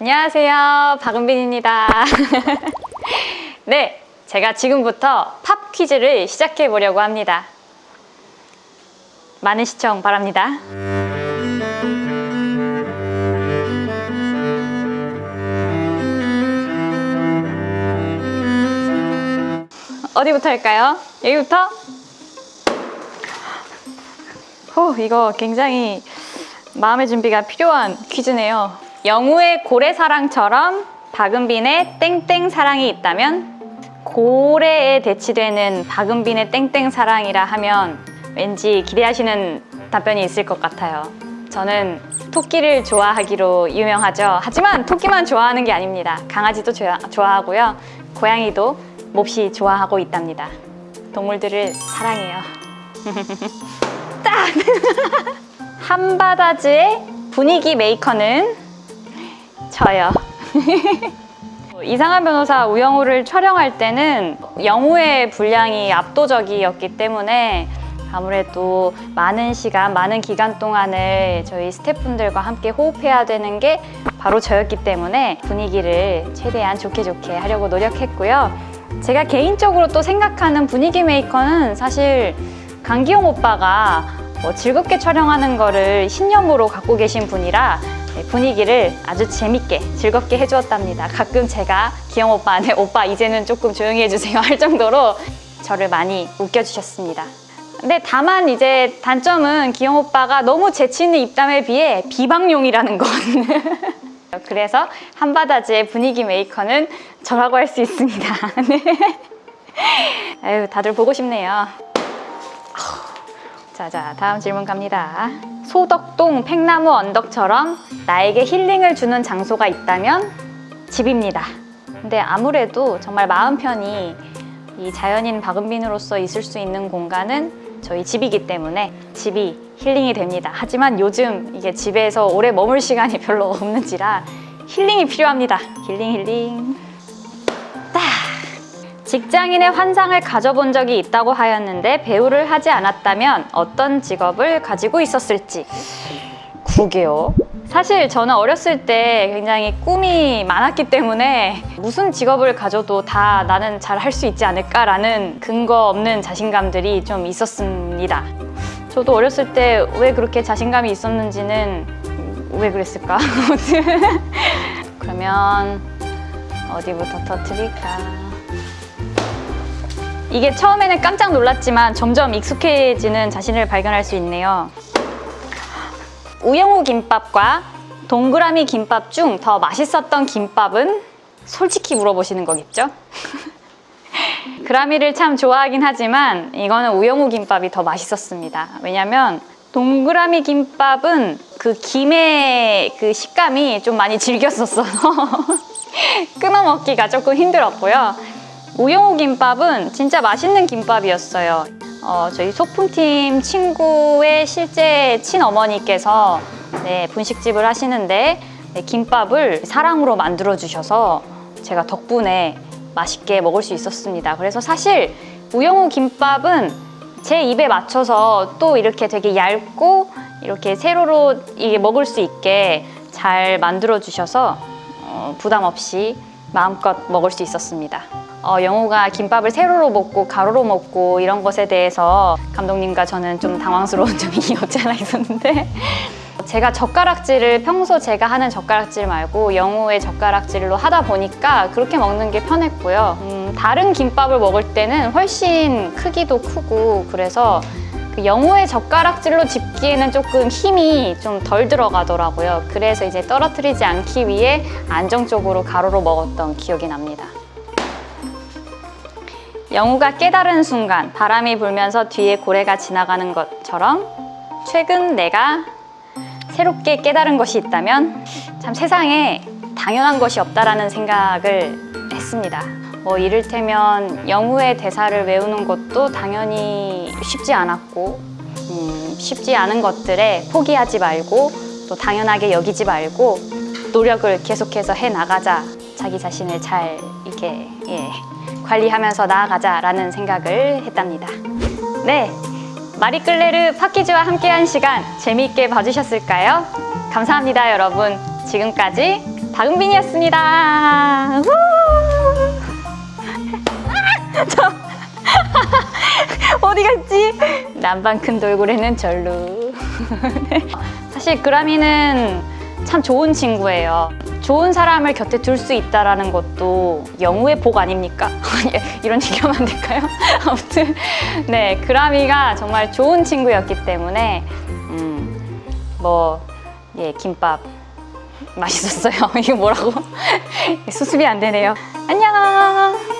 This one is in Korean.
안녕하세요. 박은빈입니다. 네, 제가 지금부터 팝 퀴즈를 시작해 보려고 합니다. 많은 시청 바랍니다. 어디부터 할까요? 여기부터? 호, 이거 굉장히 마음의 준비가 필요한 퀴즈네요. 영우의 고래사랑처럼 박은빈의 땡땡 사랑이 있다면 고래에 대치되는 박은빈의 땡땡 사랑이라 하면 왠지 기대하시는 답변이 있을 것 같아요. 저는 토끼를 좋아하기로 유명하죠. 하지만 토끼만 좋아하는 게 아닙니다. 강아지도 좋아, 좋아하고요. 고양이도 몹시 좋아하고 있답니다. 동물들을 사랑해요. 딱! 한바다즈의 분위기 메이커는 저요. 이상한 변호사 우영우를 촬영할 때는 영우의 분량이 압도적이었기 때문에 아무래도 많은 시간, 많은 기간 동안을 저희 스태프분들과 함께 호흡해야 되는 게 바로 저였기 때문에 분위기를 최대한 좋게 좋게 하려고 노력했고요. 제가 개인적으로 또 생각하는 분위기 메이커는 사실 강기용 오빠가 뭐 즐겁게 촬영하는 거를 신념으로 갖고 계신 분이라 분위기를 아주 재밌게 즐겁게 해주었답니다. 가끔 제가 기영 오빠한테 오빠 이제는 조금 조용히 해주세요 할 정도로 저를 많이 웃겨주셨습니다. 근데 다만 이제 단점은 기영 오빠가 너무 재치 있는 입담에 비해 비방용이라는 것. 그래서 한바다즈의 분위기 메이커는 저라고 할 수 있습니다. 네. 아유, 다들 보고 싶네요. 자자 다음 질문 갑니다 소덕동 팽나무 언덕처럼 나에게 힐링을 주는 장소가 있다면 집입니다. 근데 아무래도 정말 마음 편히 이 자연인 박은빈으로서 있을 수 있는 공간은 저희 집이기 때문에 집이 힐링이 됩니다. 하지만 요즘 이게 집에서 오래 머물 시간이 별로 없는지라 힐링이 필요합니다. 힐링 힐링. 딱 직장인의 환상을 가져본 적이 있다고 하였는데 배우를 하지 않았다면 어떤 직업을 가지고 있었을지 그게요 사실 저는 어렸을 때 굉장히 꿈이 많았기 때문에 무슨 직업을 가져도 다 나는 잘 할 수 있지 않을까라는 근거 없는 자신감들이 좀 있었습니다 저도 어렸을 때 왜 그렇게 자신감이 있었는지는 왜 그랬을까? 그러면 어디부터 터뜨릴까? 이게 처음에는 깜짝 놀랐지만 점점 익숙해지는 자신을 발견할 수 있네요. 우영우 김밥과 동그라미 김밥 중 더 맛있었던 김밥은 솔직히 물어보시는 거겠죠? 그라미를 참 좋아하긴 하지만 이거는 우영우 김밥이 더 맛있었습니다. 왜냐면 동그라미 김밥은 그 김의 그 식감이 좀 많이 질겼었어서 끊어 먹기가 조금 힘들었고요. 우영우 김밥은 진짜 맛있는 김밥이었어요. 어, 저희 소품팀 친구의 실제 친어머니께서 네, 분식집을 하시는데 네, 김밥을 사랑으로 만들어 주셔서 제가 덕분에 맛있게 먹을 수 있었습니다. 그래서 사실 우영우 김밥은 제 입에 맞춰서 또 이렇게 되게 얇고 이렇게 세로로 이게 먹을 수 있게 잘 만들어 주셔서 어, 부담 없이 마음껏 먹을 수 있었습니다. 어, 영호가 김밥을 세로로 먹고 가로로 먹고 이런 것에 대해서 감독님과 저는 좀 당황스러운 점이 없지 않아 있었는데 제가 젓가락질을 평소 제가 하는 젓가락질 말고 영호의 젓가락질로 하다 보니까 그렇게 먹는 게 편했고요. 음, 다른 김밥을 먹을 때는 훨씬 크기도 크고 그래서 그 영호의 젓가락질로 집기에는 조금 힘이 좀 덜 들어가더라고요. 그래서 이제 떨어뜨리지 않기 위해 안정적으로 가로로 먹었던 기억이 납니다 영우가 깨달은 순간 바람이 불면서 뒤에 고래가 지나가는 것처럼 최근 내가 새롭게 깨달은 것이 있다면 참 세상에 당연한 것이 없다라는 생각을 했습니다. 뭐 이를테면 영우의 대사를 외우는 것도 당연히 쉽지 않았고 음, 쉽지 않은 것들에 포기하지 말고 또 당연하게 여기지 말고 노력을 계속해서 해나가자 자기 자신을 잘 이렇게 예, 관리하면서 나아가자라는 생각을 했답니다. 네, 마리끌레르 파키즈와 함께한 시간 재미있게 봐주셨을까요? 감사합니다, 여러분. 지금까지 박은빈이었습니다. 우! 저 어디 갔지? 남방 큰 돌고래는 절로. 사실 그라미는 참 좋은 친구예요. 좋은 사람을 곁에 둘 수 있다라는 것도 영우의 복 아닙니까? 이런 얘기하면 안 될까요? 아무튼 네 그라미가 정말 좋은 친구였기 때문에 음, 뭐 예, 김밥 맛있었어요. 이거 뭐라고? 수습이 안 되네요. 안녕.